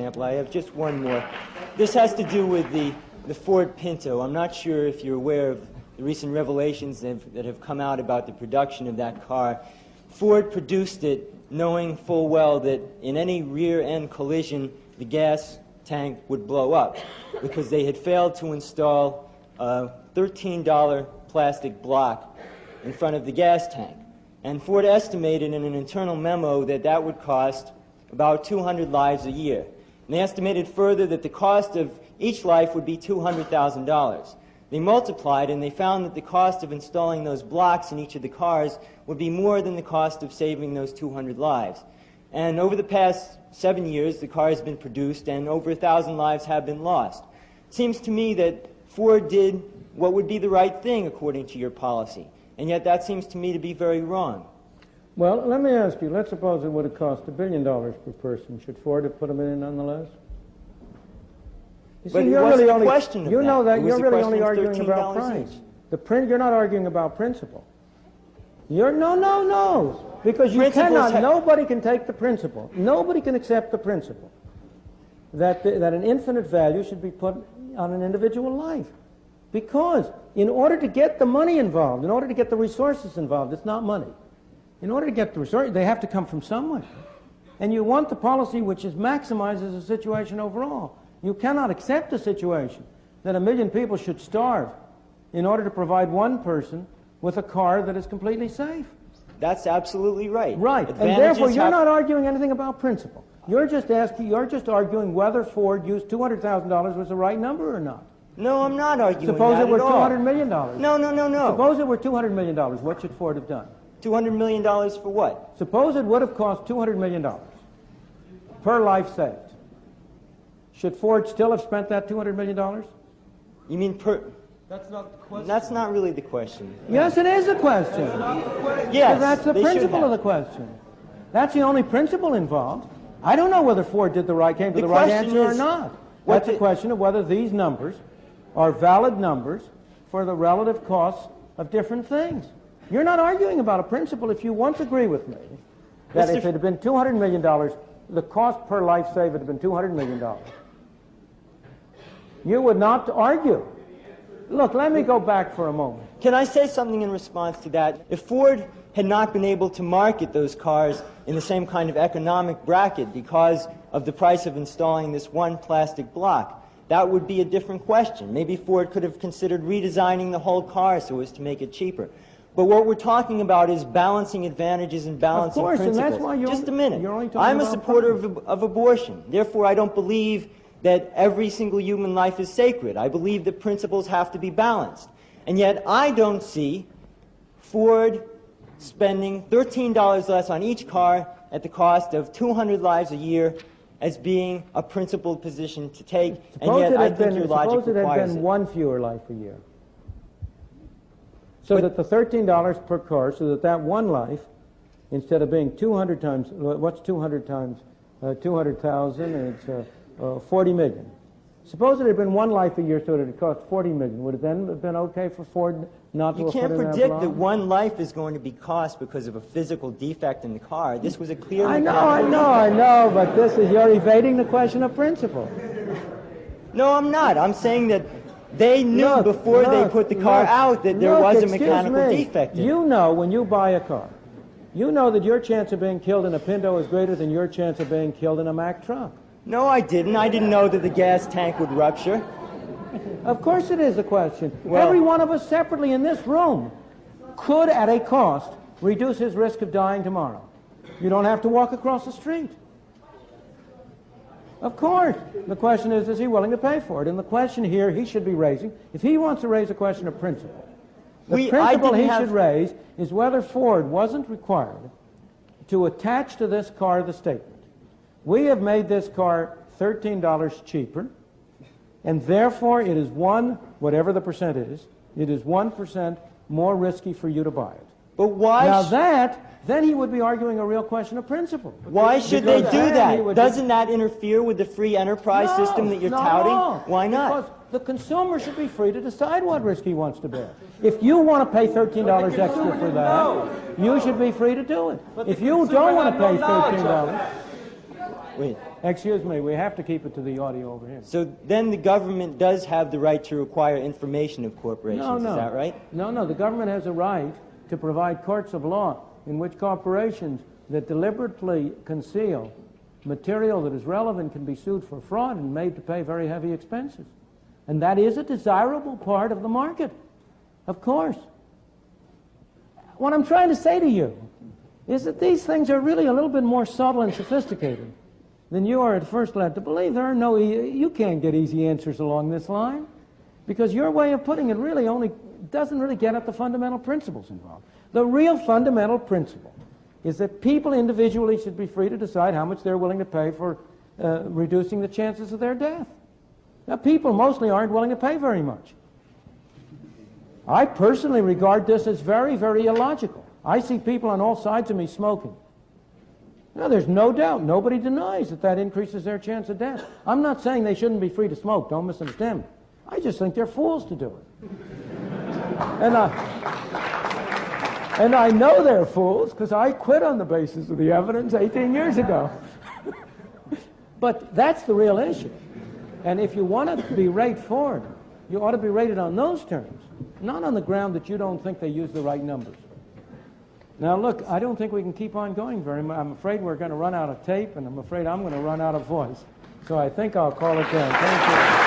example. I have just one more. This has to do with the, the Ford Pinto. I'm not sure if you're aware of the recent revelations that have, that have come out about the production of that car. Ford produced it knowing full well that in any rear end collision, the gas tank would blow up because they had failed to install a $13 plastic block in front of the gas tank. And Ford estimated in an internal memo that that would cost about 200 lives a year. And they estimated further that the cost of each life would be $200,000. They multiplied and they found that the cost of installing those blocks in each of the cars would be more than the cost of saving those 200 lives. And over the past seven years, the car has been produced and over a thousand lives have been lost. It seems to me that Ford did what would be the right thing according to your policy. And yet that seems to me to be very wrong. Well, let me ask you, let's suppose it would have cost a billion dollars per person. Should Ford have put them in nonetheless? You but see, you're really only, question You know that. You're really only arguing about price. The print, you're not arguing about principle. You're, no, no, no. Because you Principles cannot, nobody can take the principle. Nobody can accept the principle that, the, that an infinite value should be put on an individual life. Because in order to get the money involved, in order to get the resources involved, it's not money. In order to get the resources, they have to come from somewhere. And you want the policy which is maximizes the situation overall. You cannot accept a situation that a million people should starve in order to provide one person with a car that is completely safe. That's absolutely right. Right. Advantages and therefore, you're not arguing anything about principle. You're just asking, you're just arguing whether Ford used $200,000 was the right number or not. No, I'm not arguing Suppose it were $200 million. No, no, no, no. Suppose it were $200 million. What should Ford have done? $200 million for what? Suppose it would have cost $200 million per life saved. Should Ford still have spent that $200 million? You mean per... That's not the question. That's not really the question. Yes, it is a question. question. Yes, that's the principle of the question. That's the only principle involved. I don't know whether Ford did the right, came to the, the right answer or not. That's the, a question of whether these numbers are valid numbers for the relative costs of different things. You're not arguing about a principle if you once agree with me that Mr. if it had been $200 million, the cost per life saved would have been $200 million. You would not argue. Look, let me go back for a moment. Can I say something in response to that? If Ford had not been able to market those cars in the same kind of economic bracket because of the price of installing this one plastic block, that would be a different question. Maybe Ford could have considered redesigning the whole car so as to make it cheaper. But what we're talking about is balancing advantages and balancing of course, principles. And that's why you're Just a minute. You're only I'm a supporter of, of abortion. Therefore, I don't believe that every single human life is sacred. I believe that principles have to be balanced. And yet, I don't see Ford spending $13 less on each car at the cost of 200 lives a year as being a principled position to take. Suppose and yet, I think been, your logic suppose it had been it. one fewer life a year. So but, that the $13 per car, so that that one life, instead of being 200 times, what's 200 times? Uh, 200,000, it's uh, uh, 40 million. Suppose it had been one life a year, so that it cost 40 million. Would it then have been okay for Ford not you to You can't predict that, that one life is going to be cost because of a physical defect in the car. This was a clear. I know, I know, I know, but this is you're evading the question of principle. No, I'm not. I'm saying that they knew look, before look, they put the car look, out that there was a mechanical me. defect. You know when you buy a car, you know that your chance of being killed in a Pinto is greater than your chance of being killed in a Mack truck. No, I didn't. I didn't know that the gas tank would rupture. Of course it is a question. Well, Every one of us separately in this room could, at a cost, reduce his risk of dying tomorrow. You don't have to walk across the street. Of course. The question is, is he willing to pay for it? And the question here he should be raising, if he wants to raise a question of principle, the we, principle he have... should raise is whether Ford wasn't required to attach to this car the statement, we have made this car $13 cheaper, and therefore it is one, whatever the percent is, it is 1% more risky for you to buy it. But why? Now that then he would be arguing a real question of principle. Why should they do that? Doesn't that interfere with the free enterprise no, system that you're no, touting? No. Why not? Because the consumer should be free to decide what risk he wants to bear. If you want to pay $13 extra for that, you should be free to do it. If you don't want to pay $13... Wait. Excuse me, we have to keep it to the audio over here. So then the government does have the right to require information of corporations, No, no. is that right? No, no. The government has a right to provide courts of law in which corporations that deliberately conceal material that is relevant can be sued for fraud and made to pay very heavy expenses. And that is a desirable part of the market, of course. What I'm trying to say to you is that these things are really a little bit more subtle and sophisticated than you are at first led to believe. There are no, you can't get easy answers along this line because your way of putting it really only doesn't really get at the fundamental principles involved. The real fundamental principle is that people individually should be free to decide how much they're willing to pay for uh, reducing the chances of their death. Now, people mostly aren't willing to pay very much. I personally regard this as very, very illogical. I see people on all sides of me smoking. Now, there's no doubt, nobody denies that that increases their chance of death. I'm not saying they shouldn't be free to smoke, don't misunderstand me. I just think they're fools to do it. And, I, and I know they're fools because I quit on the basis of the evidence 18 years ago. but that's the real issue. And if you want to be rate Ford, you ought to be rated on those terms, not on the ground that you don't think they use the right numbers. Now, look, I don't think we can keep on going very much. I'm afraid we're going to run out of tape, and I'm afraid I'm going to run out of voice. So I think I'll call it there. Thank you.